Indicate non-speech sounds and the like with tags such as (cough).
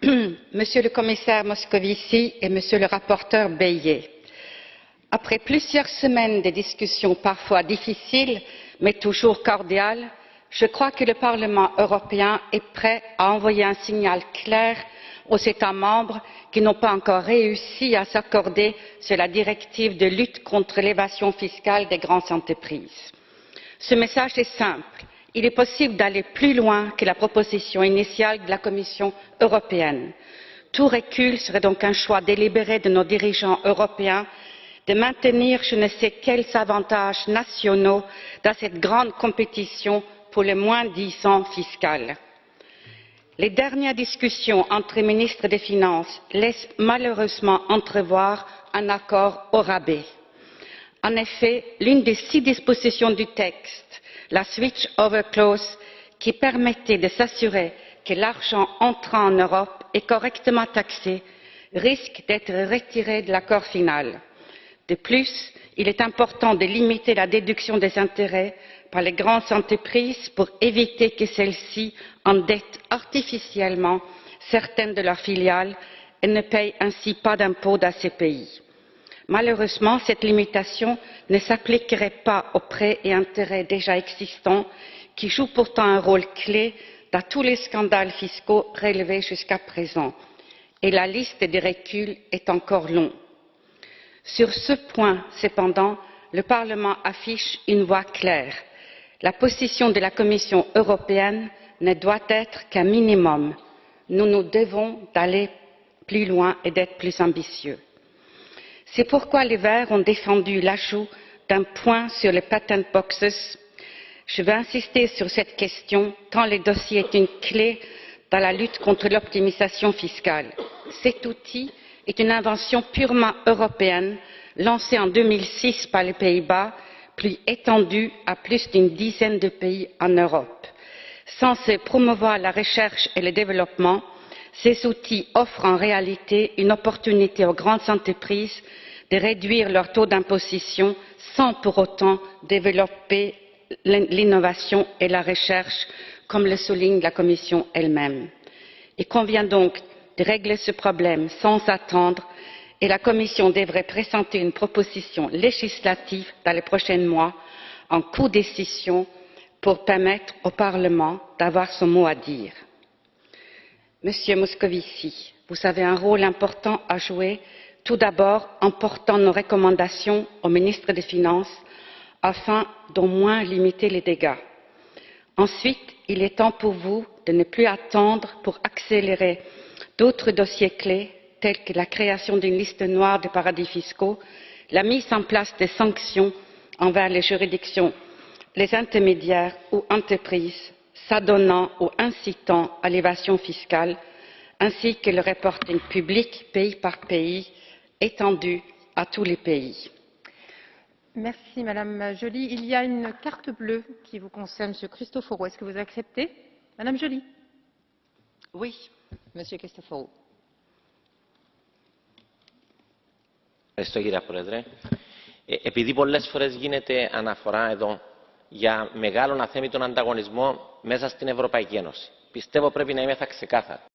(clears throat) Monsieur le commissaire Moscovici et Monsieur le rapporteur Bayet, après plusieurs semaines de discussions parfois difficiles mais toujours cordiales, je crois que le Parlement européen est prêt à envoyer un signal clair aux États membres qui n'ont pas encore réussi à s'accorder sur la directive de lutte contre l'évasion fiscale des grandes entreprises. Ce message est simple. Il est possible d'aller plus loin que la proposition initiale de la Commission européenne. Tout recul serait donc un choix délibéré de nos dirigeants européens de maintenir je ne sais quels avantages nationaux dans cette grande compétition pour le moins disant fiscal. Les dernières discussions entre ministres des Finances laissent malheureusement entrevoir un accord au rabais. En effet, l'une des six dispositions du texte, la switch over clause, qui permettait de s'assurer que l'argent entrant en Europe est correctement taxé, risque d'être retirée de l'accord final. De plus, il est important de limiter la déduction des intérêts par les grandes entreprises pour éviter que celles-ci endettent artificiellement certaines de leurs filiales et ne paient ainsi pas d'impôts dans ces pays. Malheureusement, cette limitation ne s'appliquerait pas aux prêts et intérêts déjà existants qui jouent pourtant un rôle clé dans tous les scandales fiscaux relevés jusqu'à présent. Et la liste des reculs est encore longue. Sur ce point, cependant, le Parlement affiche une voie claire la position de la Commission européenne ne doit être qu'un minimum. Nous nous devons d'aller plus loin et d'être plus ambitieux. C'est pourquoi les Verts ont défendu l'ajout d'un point sur les patent boxes. Je veux insister sur cette question tant le dossier est une clé dans la lutte contre l'optimisation fiscale. Cet outil est une invention purement européenne lancée en 2006 par les Pays-Bas plus étendue à plus d'une dizaine de pays en Europe. Censés promouvoir la recherche et le développement, ces outils offrent en réalité une opportunité aux grandes entreprises de réduire leur taux d'imposition sans pour autant développer l'innovation et la recherche, comme le souligne la Commission elle-même. Il convient donc de régler ce problème sans attendre et la Commission devrait présenter une proposition législative dans les prochains mois en codécision pour permettre au Parlement d'avoir son mot à dire. Monsieur Moscovici, vous avez un rôle important à jouer, tout d'abord en portant nos recommandations au ministre des Finances afin d'au moins limiter les dégâts. Ensuite, il est temps pour vous de ne plus attendre pour accélérer d'autres dossiers clés telles que la création d'une liste noire de paradis fiscaux, la mise en place de sanctions envers les juridictions, les intermédiaires ou entreprises s'adonnant ou incitant à l'évasion fiscale, ainsi que le reporting public pays par pays étendu à tous les pays. Merci, Madame Joly. Il y a une carte bleue qui vous concerne, Monsieur Christophoro. Est-ce que vous acceptez Madame Joly Oui. Monsieur Christophoro. Ευχαριστώ κύριε Πρόεδρε. Ε, επειδή πολλές φορές γίνεται αναφορά εδώ για μεγάλο αθέμητον ανταγωνισμό μέσα στην Ευρωπαϊκή Ένωση. Πιστεύω πρέπει να είμαι θα ξεκάθαρο.